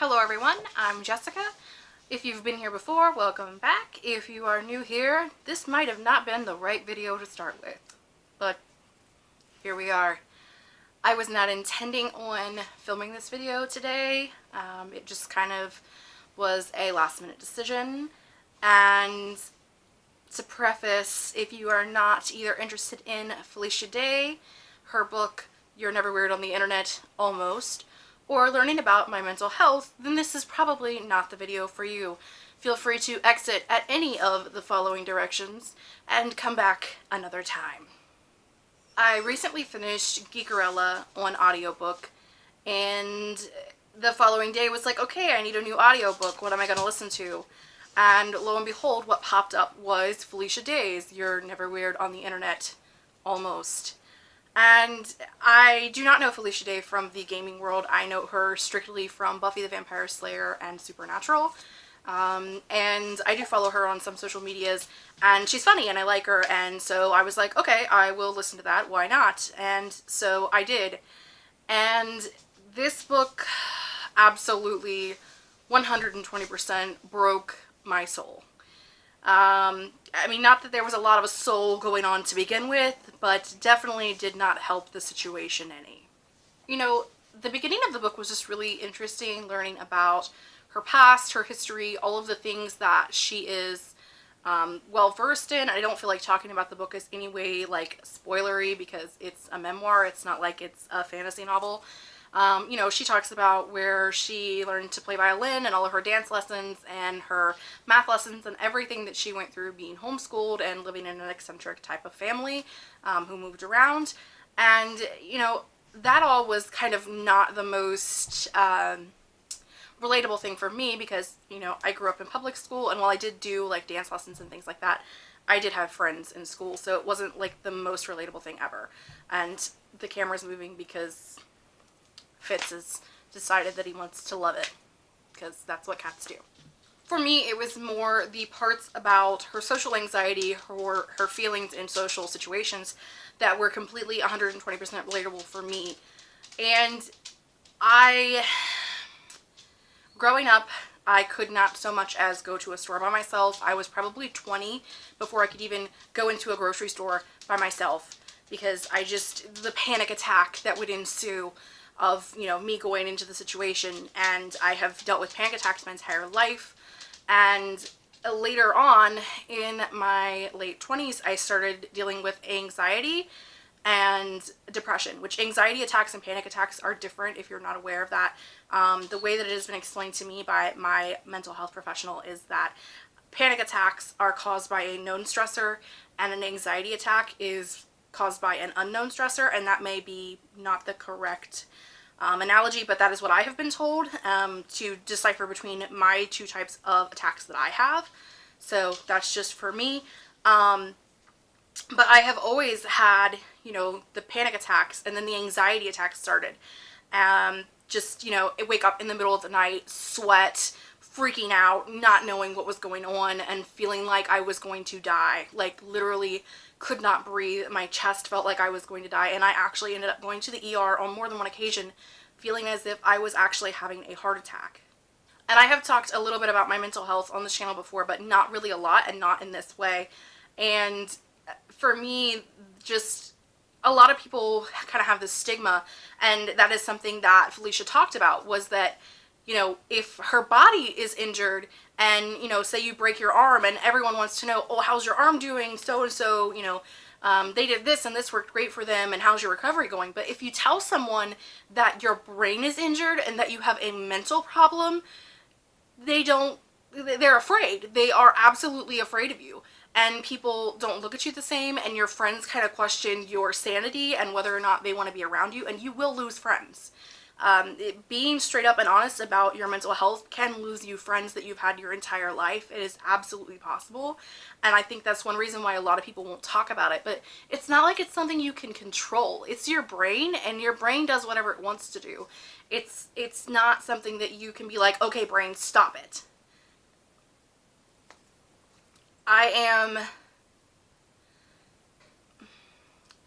Hello everyone, I'm Jessica. If you've been here before, welcome back. If you are new here, this might have not been the right video to start with, but here we are. I was not intending on filming this video today. Um, it just kind of was a last minute decision. And to preface, if you are not either interested in Felicia Day, her book, You're Never Weird on the Internet, almost, or learning about my mental health, then this is probably not the video for you. Feel free to exit at any of the following directions and come back another time. I recently finished Geekerella on audiobook and the following day was like, okay, I need a new audiobook. What am I going to listen to? And lo and behold, what popped up was Felicia Day's You're Never Weird on the Internet, almost. And I do not know Felicia Day from the gaming world. I know her strictly from Buffy the Vampire Slayer and Supernatural. Um, and I do follow her on some social medias and she's funny and I like her and so I was like okay I will listen to that why not and so I did and this book absolutely 120% broke my soul um, I mean, not that there was a lot of a soul going on to begin with, but definitely did not help the situation any. You know, the beginning of the book was just really interesting, learning about her past, her history, all of the things that she is um, well versed in. I don't feel like talking about the book is any way like spoilery because it's a memoir. It's not like it's a fantasy novel. Um, you know, she talks about where she learned to play violin and all of her dance lessons and her math lessons and everything that she went through being homeschooled and living in an eccentric type of family um, who moved around. And, you know, that all was kind of not the most um, relatable thing for me because, you know, I grew up in public school and while I did do like dance lessons and things like that, I did have friends in school, so it wasn't like the most relatable thing ever. And the camera's moving because Fitz has decided that he wants to love it because that's what cats do. For me, it was more the parts about her social anxiety, her, her feelings in social situations that were completely 120% relatable for me. And I, growing up, I could not so much as go to a store by myself. I was probably 20 before I could even go into a grocery store by myself because I just, the panic attack that would ensue of, you know, me going into the situation. And I have dealt with panic attacks my entire life. And later on in my late 20s, I started dealing with anxiety and depression, which anxiety attacks and panic attacks are different if you're not aware of that. Um, the way that it has been explained to me by my mental health professional is that panic attacks are caused by a known stressor and an anxiety attack is caused by an unknown stressor and that may be not the correct um, analogy, but that is what I have been told um, to decipher between my two types of attacks that I have. So that's just for me. Um, but I have always had, you know, the panic attacks and then the anxiety attacks started. Um, just, you know, wake up in the middle of the night, sweat, freaking out, not knowing what was going on and feeling like I was going to die. Like literally could not breathe. My chest felt like I was going to die and I actually ended up going to the ER on more than one occasion feeling as if I was actually having a heart attack. And I have talked a little bit about my mental health on this channel before, but not really a lot and not in this way. And for me, just a lot of people kind of have this stigma and that is something that Felicia talked about was that you know, if her body is injured and, you know, say you break your arm and everyone wants to know, oh, how's your arm doing? So and so, you know, um, they did this and this worked great for them and how's your recovery going? But if you tell someone that your brain is injured and that you have a mental problem, they don't, they're afraid. They are absolutely afraid of you. And people don't look at you the same and your friends kind of question your sanity and whether or not they want to be around you and you will lose friends. Um, it, being straight up and honest about your mental health can lose you friends that you've had your entire life. It is absolutely possible. And I think that's one reason why a lot of people won't talk about it. But it's not like it's something you can control. It's your brain and your brain does whatever it wants to do. It's, it's not something that you can be like, okay, brain, stop it. I am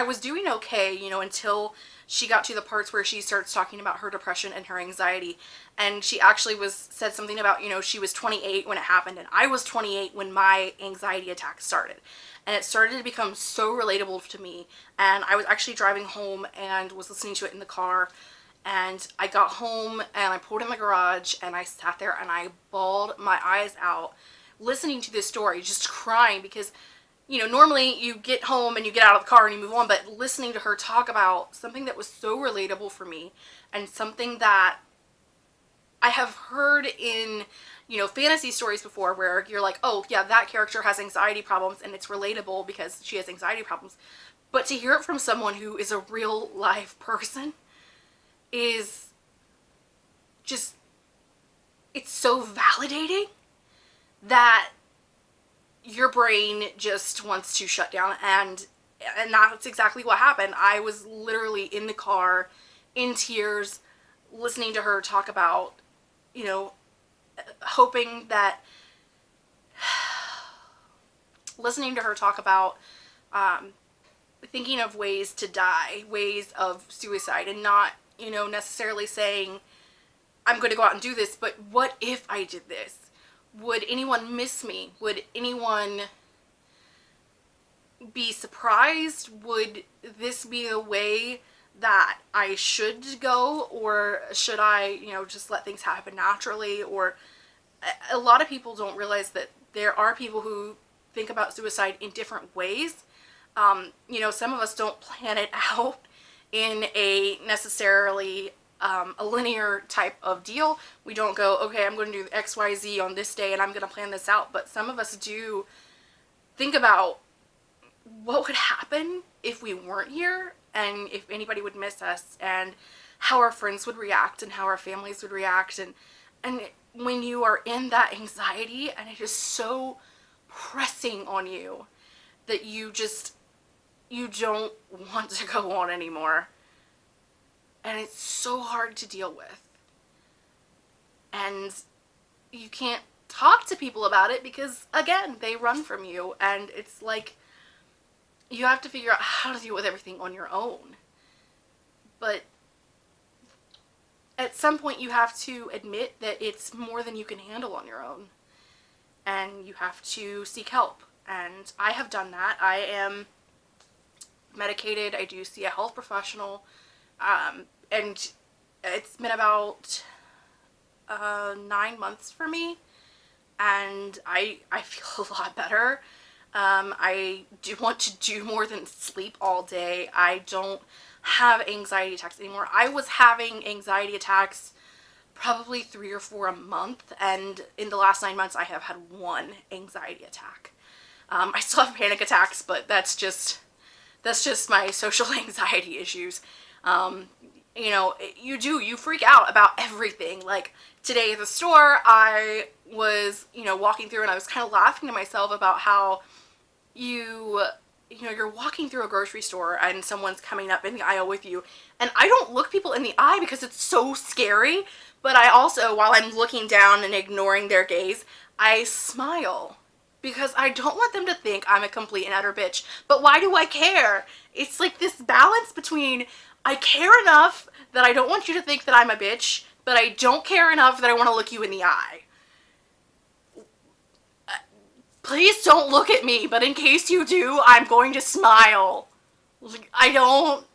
I was doing okay, you know, until she got to the parts where she starts talking about her depression and her anxiety. And she actually was said something about you know she was 28 when it happened and I was 28 when my anxiety attack started. And it started to become so relatable to me. And I was actually driving home and was listening to it in the car. And I got home and I pulled in the garage and I sat there and I bawled my eyes out listening to this story just crying because you know, normally you get home and you get out of the car and you move on, but listening to her talk about something that was so relatable for me and something that I have heard in, you know, fantasy stories before where you're like, oh, yeah, that character has anxiety problems and it's relatable because she has anxiety problems. But to hear it from someone who is a real life person is just, it's so validating that your brain just wants to shut down and and that's exactly what happened. I was literally in the car in tears listening to her talk about, you know, hoping that listening to her talk about um, thinking of ways to die, ways of suicide and not, you know, necessarily saying I'm going to go out and do this, but what if I did this? Would anyone miss me? Would anyone be surprised? Would this be a way that I should go or should I, you know, just let things happen naturally? Or a lot of people don't realize that there are people who think about suicide in different ways. Um, you know, some of us don't plan it out in a necessarily um, a linear type of deal. We don't go, okay, I'm going to do X, Y, Z on this day and I'm going to plan this out. But some of us do think about what would happen if we weren't here and if anybody would miss us and how our friends would react and how our families would react and and when you are in that anxiety and it is so pressing on you that you just you don't want to go on anymore and it's so hard to deal with. And you can't talk to people about it because, again, they run from you and it's like you have to figure out how to deal with everything on your own. But at some point you have to admit that it's more than you can handle on your own and you have to seek help and I have done that. I am medicated. I do see a health professional um, and it's been about uh, nine months for me and I, I feel a lot better. Um, I do want to do more than sleep all day. I don't have anxiety attacks anymore. I was having anxiety attacks probably three or four a month and in the last nine months I have had one anxiety attack. Um, I still have panic attacks but that's just that's just my social anxiety issues. Um, you know, you do, you freak out about everything. Like today at the store, I was, you know, walking through and I was kind of laughing to myself about how you, you know, you're walking through a grocery store and someone's coming up in the aisle with you. And I don't look people in the eye because it's so scary. But I also, while I'm looking down and ignoring their gaze, I smile because I don't want them to think I'm a complete and utter bitch. But why do I care? It's like this balance between I care enough that I don't want you to think that I'm a bitch, but I don't care enough that I want to look you in the eye. Please don't look at me, but in case you do, I'm going to smile. I don't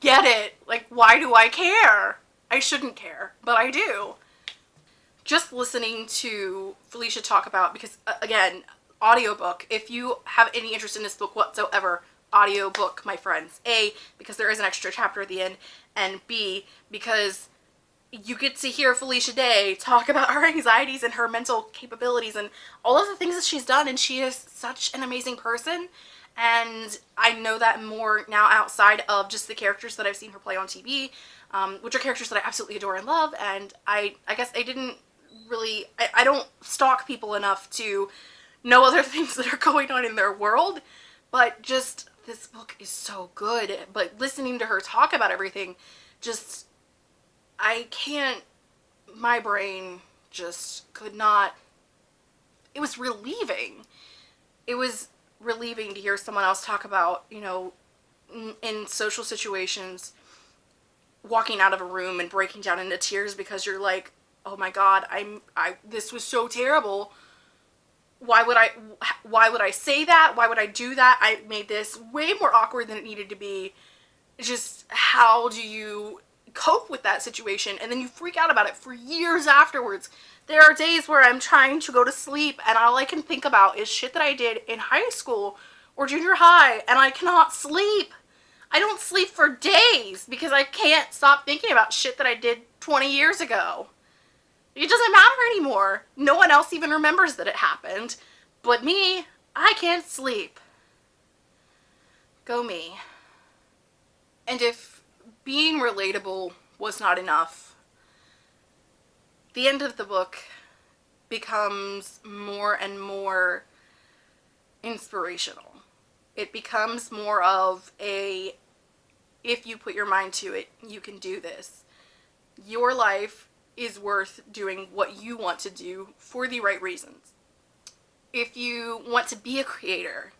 get it. Like, why do I care? I shouldn't care, but I do. Just listening to Felicia talk about, because again, audiobook, if you have any interest in this book whatsoever, audiobook, my friends. A, because there is an extra chapter at the end, and B, because you get to hear Felicia Day talk about her anxieties and her mental capabilities and all of the things that she's done, and she is such an amazing person. And I know that more now outside of just the characters that I've seen her play on TV, um, which are characters that I absolutely adore and love. And I, I guess I didn't really, I, I don't stalk people enough to know other things that are going on in their world, but just this book is so good. But listening to her talk about everything, just, I can't, my brain just could not, it was relieving. It was relieving to hear someone else talk about, you know, in social situations walking out of a room and breaking down into tears because you're like, "Oh my god, I'm I this was so terrible." Why would I why would I say that? Why would I do that? I made this way more awkward than it needed to be. just how do you cope with that situation and then you freak out about it for years afterwards. There are days where I'm trying to go to sleep and all I can think about is shit that I did in high school or junior high and I cannot sleep. I don't sleep for days because I can't stop thinking about shit that I did 20 years ago. It doesn't matter anymore. No one else even remembers that it happened. But me, I can't sleep. Go me. And if being relatable was not enough, the end of the book becomes more and more inspirational it becomes more of a if you put your mind to it, you can do this. Your life is worth doing what you want to do for the right reasons. If you want to be a creator,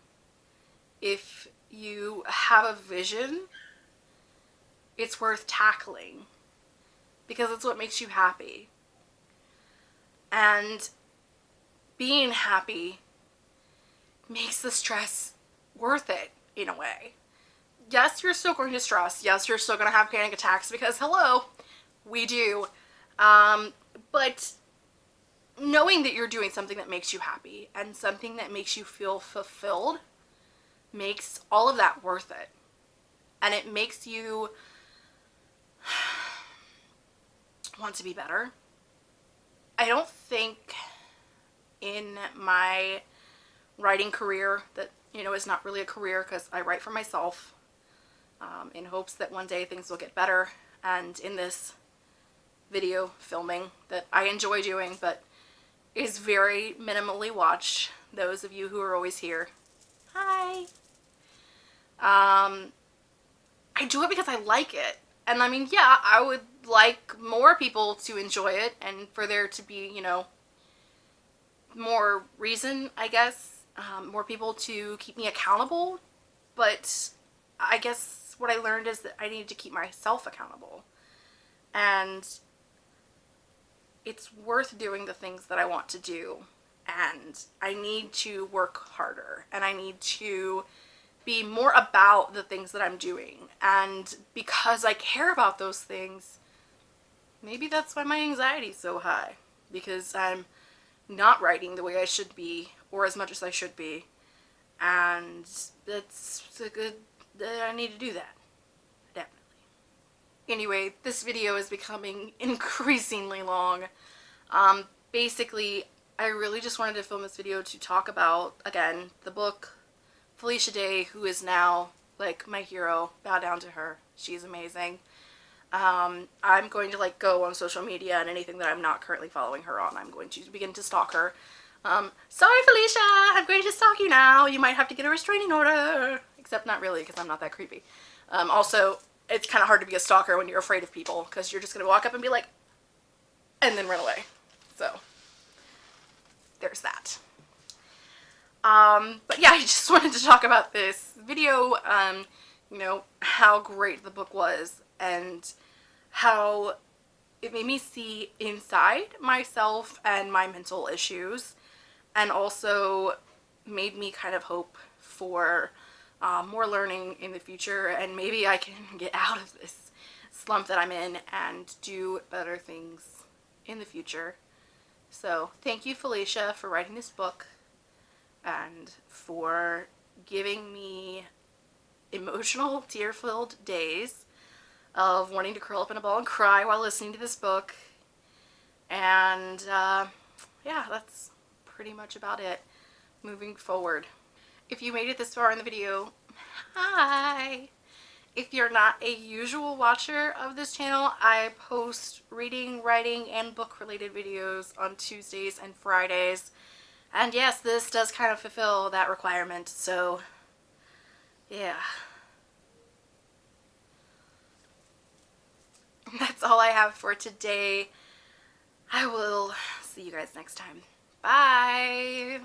if you have a vision, it's worth tackling because it's what makes you happy. And being happy makes the stress worth it in a way. Yes, you're still going to stress. Yes, you're still going to have panic attacks because, hello, we do. Um, but knowing that you're doing something that makes you happy and something that makes you feel fulfilled makes all of that worth it. And it makes you want to be better. I don't think in my writing career that you know, is not really a career because I write for myself um, in hopes that one day things will get better. And in this video filming that I enjoy doing, but is very minimally watched, those of you who are always here, hi. Um, I do it because I like it. And I mean, yeah, I would like more people to enjoy it and for there to be, you know, more reason, I guess, um, more people to keep me accountable, but I guess what I learned is that I need to keep myself accountable. And it's worth doing the things that I want to do. And I need to work harder. And I need to be more about the things that I'm doing. And because I care about those things, maybe that's why my anxiety is so high. Because I'm not writing the way I should be or as much as I should be and that's a good I need to do that anyway this video is becoming increasingly long um, basically I really just wanted to film this video to talk about again the book Felicia Day who is now like my hero bow down to her she's amazing um, I'm going to like go on social media and anything that I'm not currently following her on I'm going to begin to stalk her um, sorry Felicia, I'm going to stalk you now. You might have to get a restraining order. Except not really because I'm not that creepy. Um, also, it's kind of hard to be a stalker when you're afraid of people because you're just going to walk up and be like, and then run away. So, there's that. Um, but yeah, I just wanted to talk about this video, um, you know, how great the book was and how it made me see inside myself and my mental issues and also made me kind of hope for um, more learning in the future and maybe I can get out of this slump that I'm in and do better things in the future. So thank you Felicia for writing this book and for giving me emotional tear-filled days of wanting to curl up in a ball and cry while listening to this book and uh, yeah that's pretty much about it moving forward. If you made it this far in the video, hi! If you're not a usual watcher of this channel, I post reading, writing, and book related videos on Tuesdays and Fridays. And yes, this does kind of fulfill that requirement, so yeah. That's all I have for today. I will see you guys next time. Bye.